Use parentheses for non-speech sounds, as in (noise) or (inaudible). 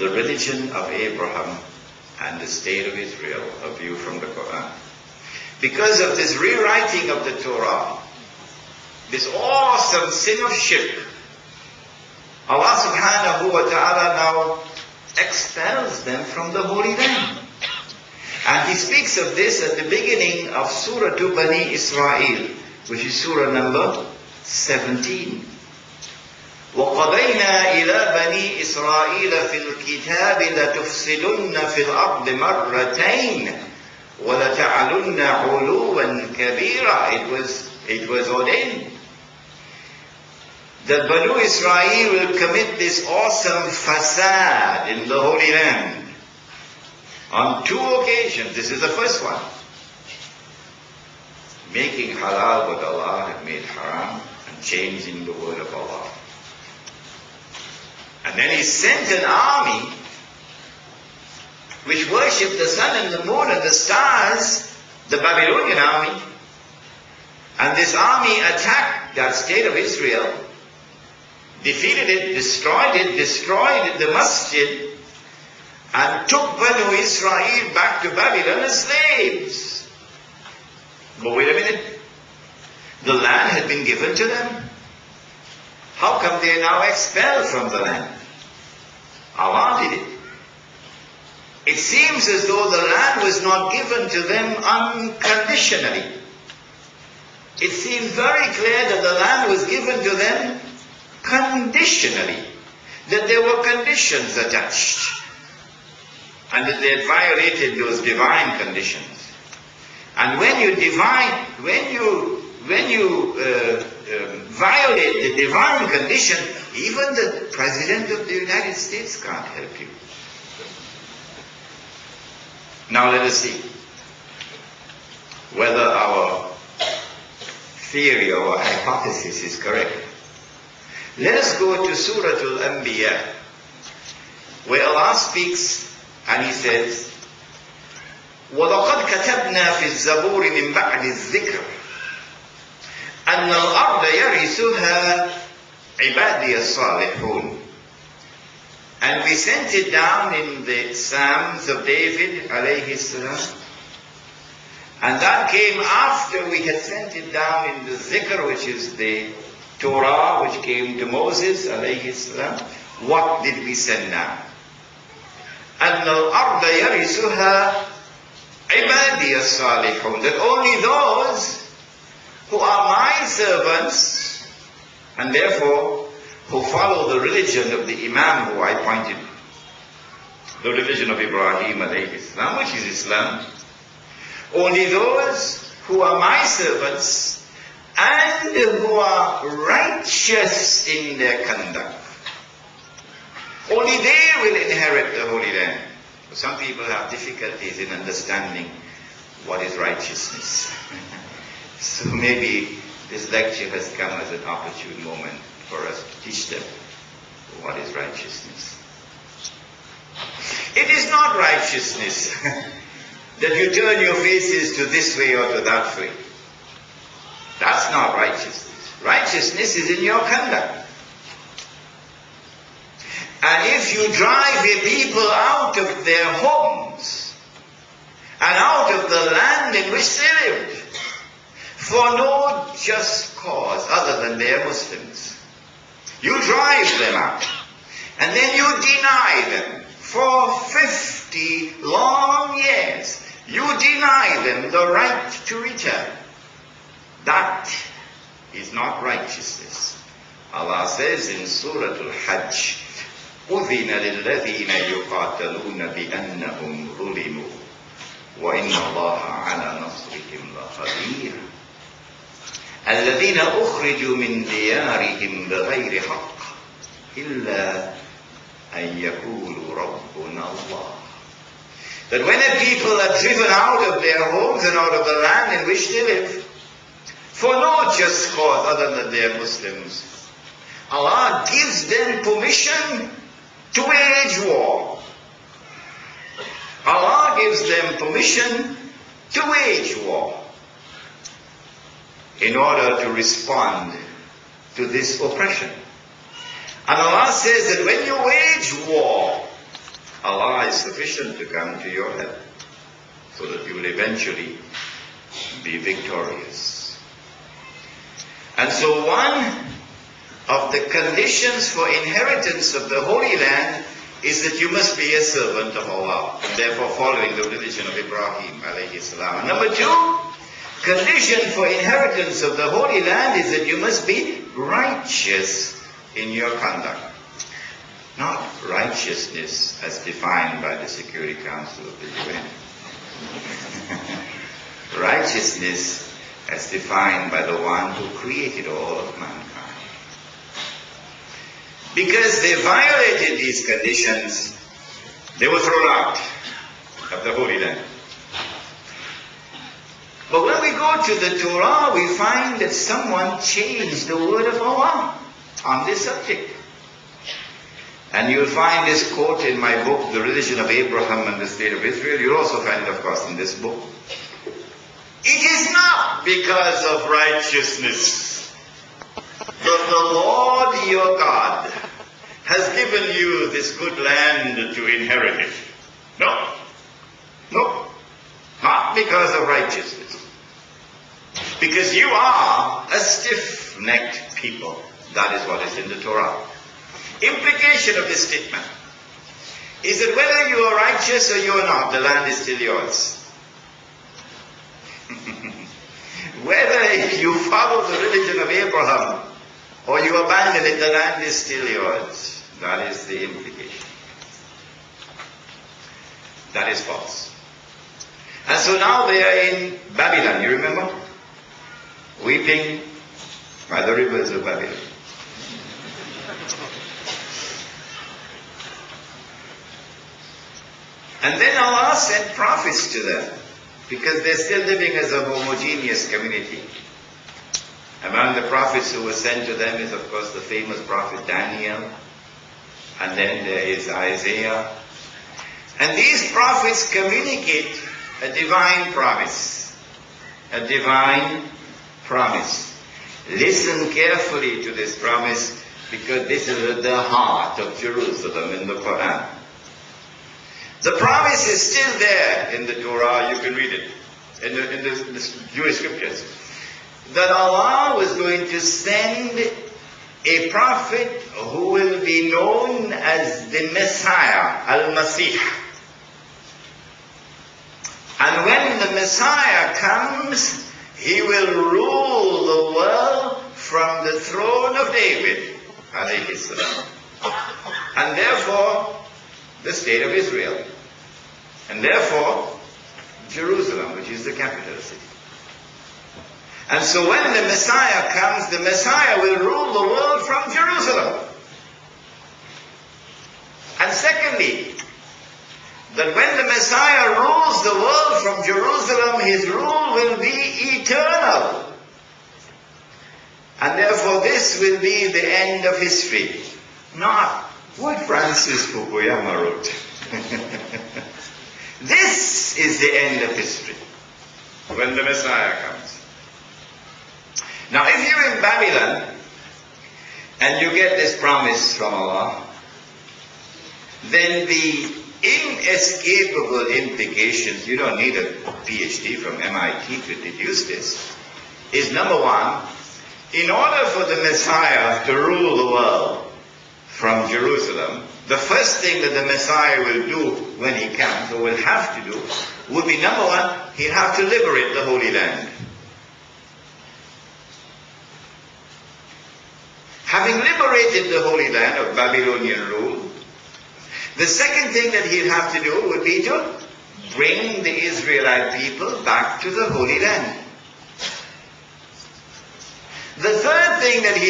the religion of Abraham and the state of Israel, a view from the Quran. Because of this rewriting of the Torah, this awesome sin of shirk, Allah subhanahu wa ta'ala now expels them from the Holy Land. And he speaks of this at the beginning of Surah to Bani Israel, which is Surah number 17. وقضينا إلى بني إسرائيل في الكتاب لتفسدن في الأرض مرتين ولتعلن علوا كبيرا It was, it was ordained that Banu Israel will commit this awesome fasad in the Holy Land on two occasions. This is the first one. Making halal what Allah had made haram and changing the word of Allah. And then he sent an army which worshipped the sun and the moon and the stars, the Babylonian army. And this army attacked that state of Israel, defeated it, destroyed it, destroyed the masjid, and took Banu Israel back to Babylon as slaves. But wait a minute. The land had been given to them. How come they are now expelled from the land? Allah did it. It seems as though the land was not given to them unconditionally. It seems very clear that the land was given to them conditionally. That there were conditions attached. And that they had violated those divine conditions. And when you divine, when you, when you uh, um, violate the divine condition, even the President of the United States can't help you. Now let us see whether our theory or hypothesis is correct. Let us go to Surah Al-Anbiya, where Allah speaks and He says, وَلَقَدْ كَتَبْنَا فِي الزَّبُورِ مِنْ بَعْدِ الذِّكْرِ أن الأرض يرثها عبادي الصالحون And we sent it down in the Psalms of David alayhi salam. And that came after we had sent it down in the Zikr, which is the Torah, which came to Moses alayhi salam. What did we send now? أن الأرض يرثها عبادي الصالحون. That only those who are my servants and therefore who follow the religion of the Imam who I pointed, the religion of Ibrahim Islam, which is Islam. Only those who are my servants and who are righteous in their conduct. Only they will inherit the Holy Land. Some people have difficulties in understanding what is righteousness. (laughs) So maybe this lecture has come as an opportune moment for us to teach them what is righteousness. It is not righteousness (laughs) that you turn your faces to this way or to that way. That's not righteousness. Righteousness is in your conduct. And if you drive a people out of their homes and out of the land in which they lived, for no just cause other than they are Muslims. You drive them out. And then you deny them for 50 long years. You deny them the right to return. That is not righteousness. Allah says in Surah Al-Hajj, أذن للذين يقاتلون بأنهم ظلموا وإن الله على نصرهم لقدير الذين أخرجوا من ديارهم بغير حق إلا أن يقولوا ربنا الله That when a people are driven out of their homes and out of the land in which they live, for no just cause other than they are Muslims, Allah gives them permission to wage war. Allah gives them permission to wage war in order to respond to this oppression. And Allah says that when you wage war, Allah is sufficient to come to your help so that you will eventually be victorious. And so one of the conditions for inheritance of the Holy Land is that you must be a servant of Allah, and therefore following the religion of Ibrahim alayhi salam. Number two, condition for inheritance of the Holy Land is that you must be righteous in your conduct. Not righteousness as defined by the Security Council of the UN. (laughs) righteousness as defined by the one who created all of mankind. Because they violated these conditions, they were thrown out of the Holy Land. But when we go to the Torah, we find that someone changed the word of Allah on this subject. And you'll find this quote in my book, The Religion of Abraham and the State of Israel. You'll also find it, of course, in this book. It is not because of righteousness that the Lord your God has given you this good land to inherit it. No. No. Not because of righteousness. Because you are a stiff-necked people. That is what is in the Torah. Implication of this statement is that whether you are righteous or you are not, the land is still yours. (laughs) whether you follow the religion of Abraham or you abandon it, the land is still yours. That is the implication. That is false. And so now they are in Babylon, you remember? Weeping by the rivers of Babylon. And then Allah sent prophets to them because they're still living as a homogeneous community. Among the prophets who were sent to them is, of course, the famous prophet Daniel, and then there is Isaiah. And these prophets communicate a divine promise. A divine promise. Listen carefully to this promise because this is at the heart of Jerusalem in the Quran. The promise is still there in the Torah, you can read it, in the, in the, in the Jewish scriptures, that Allah was going to send a prophet who will be known as the Messiah, Al-Masih. And when the Messiah comes, he will rule the world from the throne of David. And therefore, the state of Israel. And therefore, Jerusalem, which is the capital city. And so when the Messiah comes, the Messiah will rule the world from Jerusalem. And secondly, that when the Messiah rules the world from Jerusalem, his rule will be eternal. And therefore this will be the end of history. Not what Francis Fukuyama wrote. (laughs) this is the end of history. When the Messiah comes. Now if you're in Babylon, and you get this promise from Allah, then the inescapable implications, you don't need a PhD from MIT to deduce this, is number one, in order for the Messiah to rule the world from Jerusalem, the first thing that the Messiah will do when he comes, or will have to do, would be number one, he'll have to liberate the Holy Land. Having liberated the Holy Land of Babylonian rule, the second thing that he'd have to do would be to bring the Israelite people back to the Holy Land. The third thing that he